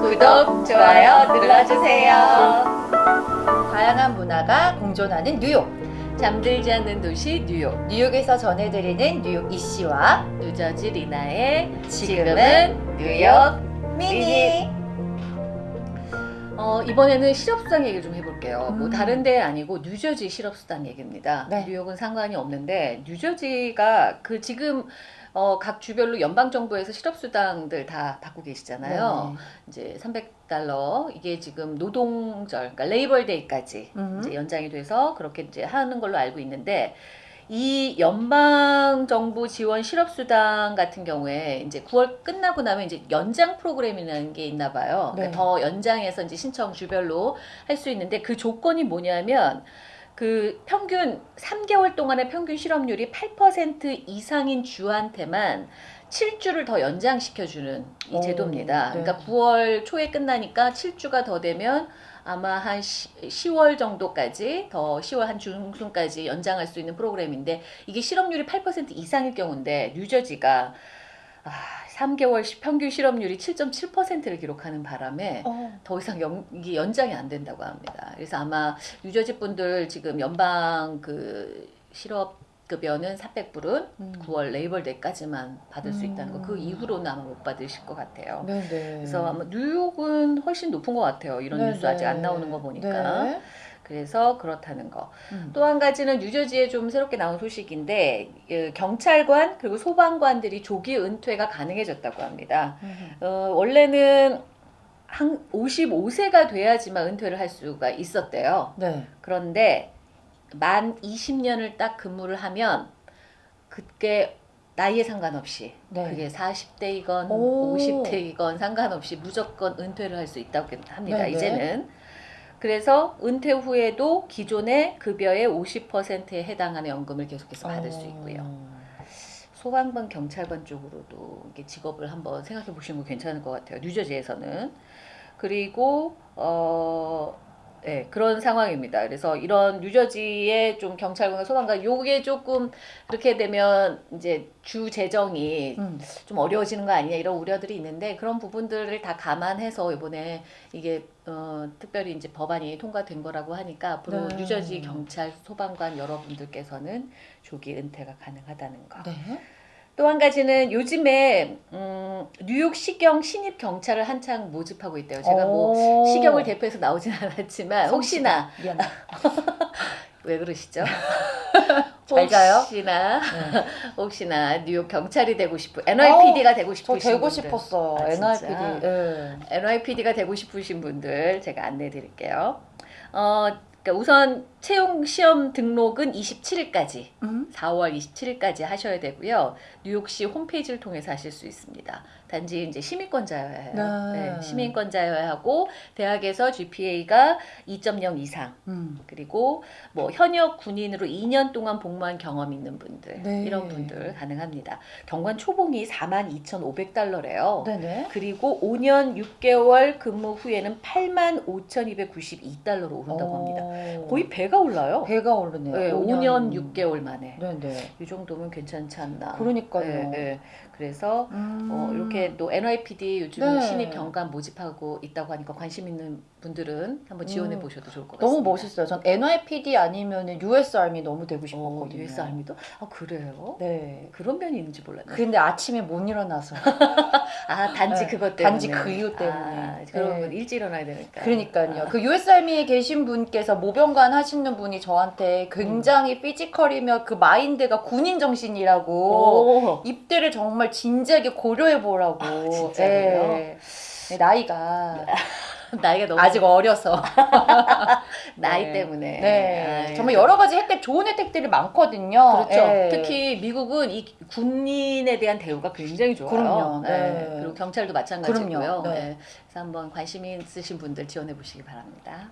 구독, 좋아요 눌러주세요. 다양한 문화가 공존하는 뉴욕. 잠들지 않는 도시 뉴욕. 뉴욕에서 전해드리는 뉴욕 이씨와 뉴저지 리나의 지금은 뉴욕 미니. 어, 이번에는 실업수당 얘기를 좀 해볼게요. 뭐 음. 다른 데 아니고 뉴저지 실업수당 얘기입니다. 네. 뉴욕은 상관이 없는데 뉴저지가 그 지금 어, 각 주별로 연방 정부에서 실업수당들 다 받고 계시잖아요. 이제 300달러 이게 지금 노동절, 그러니까 레이벌데이까지 음. 이제 연장이 돼서 그렇게 이제 하는 걸로 알고 있는데 이 연방 정부 지원 실업 수당 같은 경우에 이제 9월 끝나고 나면 이제 연장 프로그램이라는 게 있나 봐요. 네. 그러니까 더 연장해서 이제 신청 주별로 할 수 있는데 그 조건이 뭐냐면 그 평균 3개월 동안의 평균 실업률이 8% 이상인 주한테만 7주를 더 연장시켜주는 이 오, 제도입니다. 네. 그러니까 9월 초에 끝나니까 7주가 더 되면 아마 한 10, 월 정도까지 더 10월 한 중순까지 연장할 수 있는 프로그램인데 이게 실업률이 8% 이상일 경우인데 뉴저지가 아, 3개월 시- 평균 실업률이 7.7%를 기록하는 바람에 어. 더 이상 연, 이게 연장이 안 된다고 합니다. 그래서 아마 뉴저지 분들 지금 연방 그 실업 급여는 400불은 음. 9월 레이벌 데이까지만 받을 수 있다는 거. 그 음. 이후로는 아마 못 받으실 것 같아요. 네네. 그래서 아마 뉴욕은 훨씬 높은 것 같아요. 이런 네네. 뉴스 아직 안 나오는 거 보니까. 네. 그래서 그렇다는 거. 음. 또한 가지는 뉴저지에 좀 새롭게 나온 소식인데 그 경찰관 그리고 소방관들이 조기 은퇴가 가능해졌다고 합니다. 음. 어, 원래는 한 55세가 돼야지만 은퇴를 할 수가 있었대요. 네. 그런데 만 20년을 딱 근무를 하면 그게 나이에 상관없이 네. 그게 40대이건 오. 50대이건 상관없이 무조건 은퇴를 할 수 있다고 합니다. 네네. 이제는 그래서 은퇴 후에도 기존의 급여의 50%에 해당하는 연금을 계속해서 받을 수 있고요. 어. 소방관, 경찰관 쪽으로도 이게 직업을 한번 생각해 보시는 거 괜찮을 것 같아요. 뉴저지에서는. 그리고 어 네, 그런 상황입니다. 그래서 이런 뉴저지의 좀 경찰관과 소방관 요게 조금 그렇게 되면 이제 주 재정이 음. 좀 어려워지는 거 아니냐 이런 우려들이 있는데 그런 부분들을 다 감안해서 이번에 이게 어, 특별히 이제 법안이 통과된 거라고 하니까 앞으로 네. 뉴저지 경찰 소방관 여러분들께서는 조기 은퇴가 가능하다는 거. 네. 또 한 가지는 요즘에 음, 뉴욕 시경 신입 경찰을 한창 모집하고 있대요. 제가 뭐 오. 시경을 대표해서 나오진 않았지만 혹시나. 왜 그러시죠? 혹시나 네. 혹시나 뉴욕 경찰이 되고 싶은 NYPD가 되고 저 싶으신 되고 분들. 싶었어요. 아, 진짜? NRPD. 네. NYPD가 되고 싶으신 분들 제가 안내해 드릴게요. 어, 그러니까 우선 채용 시험 등록은 27일까지 음? 4월 27일까지 하셔야 되고요. 뉴욕시 홈페이지를 통해서 하실 수 있습니다. 단지 이제 시민권자여야 해요. 네. 네, 시민권자여야 하고 대학에서 GPA가 2.0 이상 음. 그리고 뭐 현역 군인으로 2년 동안 복무한 경험 있는 분들 네. 이런 분들 가능합니다. 경관 초봉이 42,500달러래요. 네네. 그리고 5년 6개월 근무 후에는 85,292달러로 오른다고 합니다. 오. 거의 배가 올라요. 배가 오르네요. 네, 5년 6개월 만에. 네네. 이 정도면 괜찮지 않나. 그러니까요. 네, 네. 그래서 음. 어, 이렇게 또 NYPD 요즘 네. 신입 경관 모집하고 있다고 하니까 관심 있는 분들은 한번 지원해 음. 보셔도 좋을 것 너무 같습니다. 멋있어요. 전 NYPD 아니면 US Army 너무 되고 어, 싶었거든요. US Army도? 아 그래요? 네. 그런 면이 있는지 몰랐네. 근데 아침에 못 일어나서. 아 단지 네, 그것 때문에. 단지 그 이유 때문에. 아, 그러면 네. 일찍 일어나야 되니까. 그러니까요. 아, 그 US Army에 계신 분께서 모병관 하시는 분이 저한테 굉장히 physical이며 그 마인드가 군인 정신이라고 오. 입대를 정말 진지하게 고려해 보라고. 아, 진짜로요? 네. 네, 나이가 나이가 너무 아직 어려서. 나이 네. 때문에. 네. 아유. 정말 여러 가지 혜택, 좋은 혜택들이 많거든요. 그렇죠. 네. 특히 미국은 이 군인에 대한 대우가 굉장히 좋아요. 그럼요. 네. 그리고 경찰도 마찬가지고요. 그럼요. 네. 네. 그래서 한번 관심 있으신 분들 지원해 보시기 바랍니다.